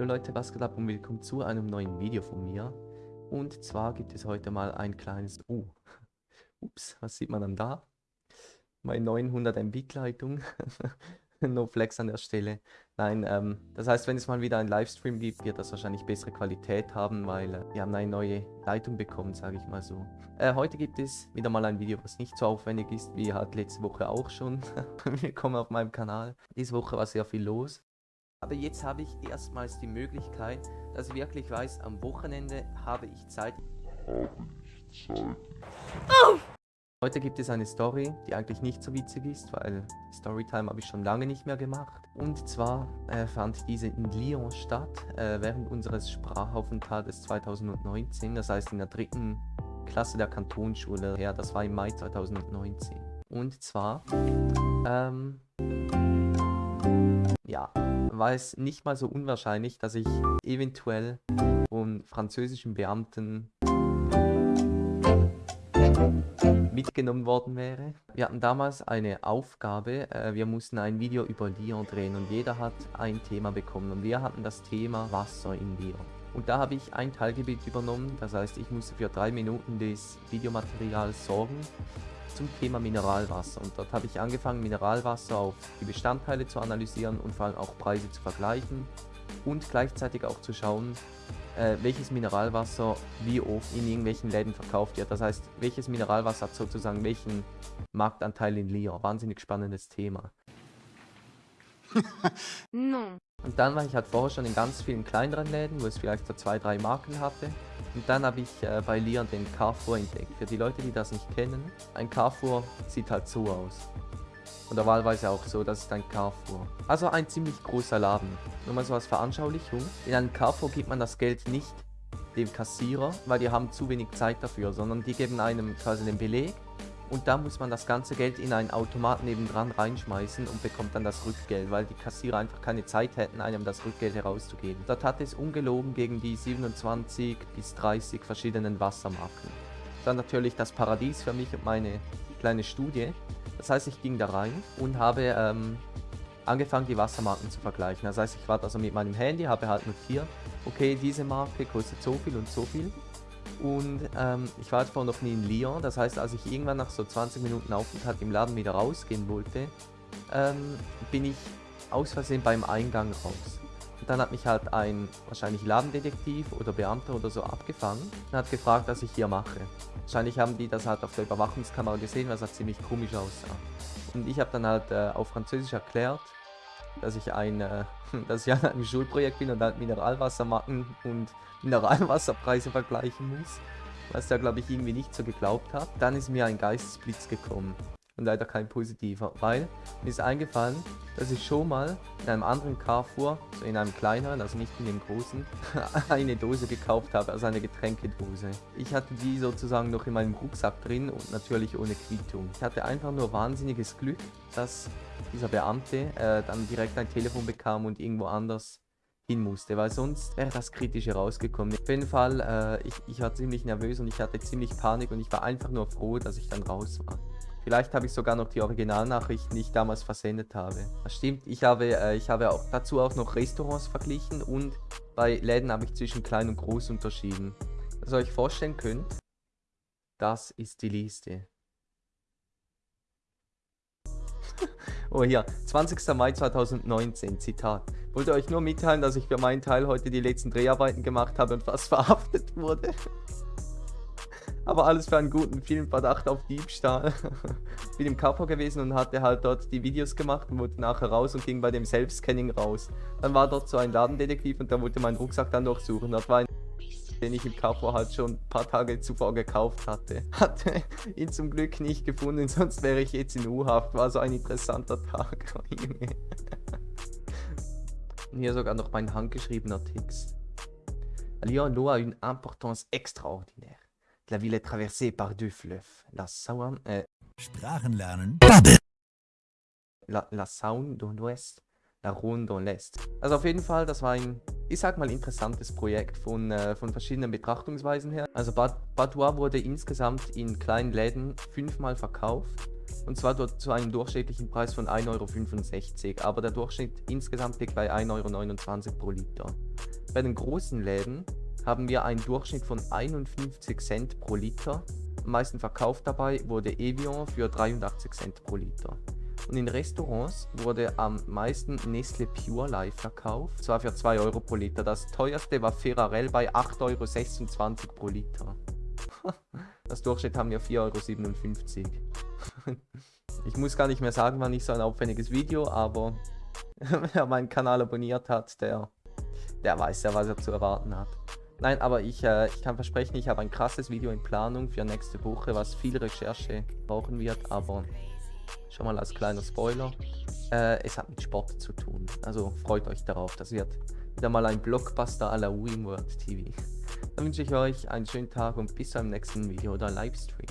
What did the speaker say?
Jo Leute, was geht ab und willkommen zu einem neuen Video von mir. Und zwar gibt es heute mal ein kleines... Oh, ups, was sieht man dann da? Meine 900 Mbit Leitung. no flex an der Stelle. Nein, ähm, das heißt, wenn es mal wieder einen Livestream gibt, wird das wahrscheinlich bessere Qualität haben, weil äh, wir haben eine neue Leitung bekommen, sage ich mal so. Äh, heute gibt es wieder mal ein Video, was nicht so aufwendig ist, wie halt letzte Woche auch schon. Willkommen auf meinem Kanal. Diese Woche war sehr viel los. Aber jetzt habe ich erstmals die Möglichkeit, dass ich wirklich weiß, am Wochenende habe ich Zeit. Habe ich Zeit. Oh! Heute gibt es eine Story, die eigentlich nicht so witzig ist, weil Storytime habe ich schon lange nicht mehr gemacht. Und zwar äh, fand diese in Lyon statt, äh, während unseres Sprachaufenthaltes 2019, das heißt in der dritten Klasse der Kantonsschule her, das war im Mai 2019. Und zwar, ähm, war es nicht mal so unwahrscheinlich, dass ich eventuell von französischen Beamten mitgenommen worden wäre. Wir hatten damals eine Aufgabe, äh, wir mussten ein Video über Lyon drehen und jeder hat ein Thema bekommen und wir hatten das Thema Wasser in Lyon. Und da habe ich ein Teilgebiet übernommen, das heißt ich musste für drei Minuten des Videomaterials sorgen zum Thema Mineralwasser. Und dort habe ich angefangen, Mineralwasser auf die Bestandteile zu analysieren und vor allem auch Preise zu vergleichen und gleichzeitig auch zu schauen, äh, welches Mineralwasser wie oft in irgendwelchen Läden verkauft wird. Das heißt, welches Mineralwasser hat sozusagen welchen Marktanteil in Lyon. Wahnsinnig spannendes Thema. no. Und dann war ich halt vorher schon in ganz vielen kleineren Läden, wo es vielleicht so zwei, drei Marken hatte. Und dann habe ich äh, bei Lian den Carrefour entdeckt. Für die Leute, die das nicht kennen, ein Carrefour sieht halt so aus. Oder wahlweise auch so, das ist ein Carrefour. Also ein ziemlich großer Laden. Nur mal so als Veranschaulichung. In einem Carrefour gibt man das Geld nicht dem Kassierer, weil die haben zu wenig Zeit dafür, sondern die geben einem quasi den Beleg und da muss man das ganze Geld in einen Automat nebendran reinschmeißen und bekommt dann das Rückgeld, weil die Kassierer einfach keine Zeit hätten, einem das Rückgeld herauszugeben. Dort hat es ungelogen gegen die 27 bis 30 verschiedenen Wassermarken. Dann natürlich das Paradies für mich und meine kleine Studie. Das heißt, ich ging da rein und habe ähm, angefangen, die Wassermarken zu vergleichen. Das heißt, ich war also mit meinem Handy, habe halt notiert, okay, diese Marke kostet so viel und so viel. Und ähm, ich war vorher noch nie in Lyon. Das heißt, als ich irgendwann nach so 20 Minuten Aufenthalt im Laden wieder rausgehen wollte, ähm, bin ich aus Versehen beim Eingang raus. Und dann hat mich halt ein wahrscheinlich Ladendetektiv oder Beamter oder so abgefangen und hat gefragt, was ich hier mache. Wahrscheinlich haben die das halt auf der Überwachungskamera gesehen, was halt ziemlich komisch aussah. Und ich habe dann halt äh, auf Französisch erklärt, dass ich ein, äh, dass ich an einem Schulprojekt bin und halt Mineralwassermarken und Mineralwasserpreise vergleichen muss, was der glaube ich irgendwie nicht so geglaubt hat. Dann ist mir ein Geistesblitz gekommen und leider kein positiver, weil mir ist eingefallen, dass ich schon mal in einem anderen Carrefour, so in einem kleineren, also nicht in dem großen, eine Dose gekauft habe, also eine Getränkedose. Ich hatte die sozusagen noch in meinem Rucksack drin und natürlich ohne Quittung. Ich hatte einfach nur wahnsinniges Glück, dass dieser Beamte äh, dann direkt ein Telefon bekam und irgendwo anders hin musste, weil sonst wäre das kritisch herausgekommen. Auf jeden Fall, äh, ich, ich war ziemlich nervös und ich hatte ziemlich Panik und ich war einfach nur froh, dass ich dann raus war. Vielleicht habe ich sogar noch die Originalnachrichten, die ich damals versendet habe. Das stimmt, ich habe, äh, ich habe auch dazu auch noch Restaurants verglichen und bei Läden habe ich zwischen klein und groß unterschieden. Was ihr euch vorstellen könnt, das ist die Liste. oh hier, 20. Mai 2019, Zitat. Wollte euch nur mitteilen, dass ich für meinen Teil heute die letzten Dreharbeiten gemacht habe und fast verhaftet wurde. Aber alles für einen guten Filmverdacht auf Diebstahl. Bin im Kapo gewesen und hatte halt dort die Videos gemacht und wurde nachher raus und ging bei dem Selbstscanning raus. Dann war dort so ein Ladendetektiv und der wollte meinen Rucksack dann durchsuchen. Das war ein den ich im Kapo halt schon ein paar Tage zuvor gekauft hatte. Hatte ihn zum Glück nicht gefunden, sonst wäre ich jetzt in U-Haft. War so ein interessanter Tag. Und hier sogar noch mein handgeschriebener Text. Lyon a une importance extraordinaire. La ville est traversée par deux fleuves, la Saône, äh, Sprachen lernen. La, la Saône dans l'ouest, la Rhône dans l'est. Also auf jeden Fall, das war ein, ich sag mal, interessantes Projekt von, äh, von verschiedenen Betrachtungsweisen her. Also Badois wurde insgesamt in kleinen Läden fünfmal verkauft. Und zwar dort zu einem durchschnittlichen Preis von 1,65 Euro. Aber der Durchschnitt insgesamt liegt bei 1,29 Euro pro Liter. Bei den großen Läden haben wir einen Durchschnitt von 51 Cent pro Liter. Am meisten verkauft dabei wurde Evian für 83 Cent pro Liter. Und in Restaurants wurde am meisten Nestle Pure Life verkauft, zwar für 2 Euro pro Liter. Das teuerste war Ferrarell bei 8,26 Euro pro Liter. Das Durchschnitt haben wir 4,57 Euro. Ich muss gar nicht mehr sagen, wann ich so ein aufwendiges Video, aber wer meinen Kanal abonniert hat, der, der weiß ja, was er zu erwarten hat. Nein, aber ich, äh, ich kann versprechen, ich habe ein krasses Video in Planung für nächste Woche, was viel Recherche brauchen wird, aber schon mal als kleiner Spoiler. Äh, es hat mit Sport zu tun, also freut euch darauf, das wird wieder mal ein Blockbuster à la World TV. Dann wünsche ich euch einen schönen Tag und bis zum nächsten Video oder Livestream.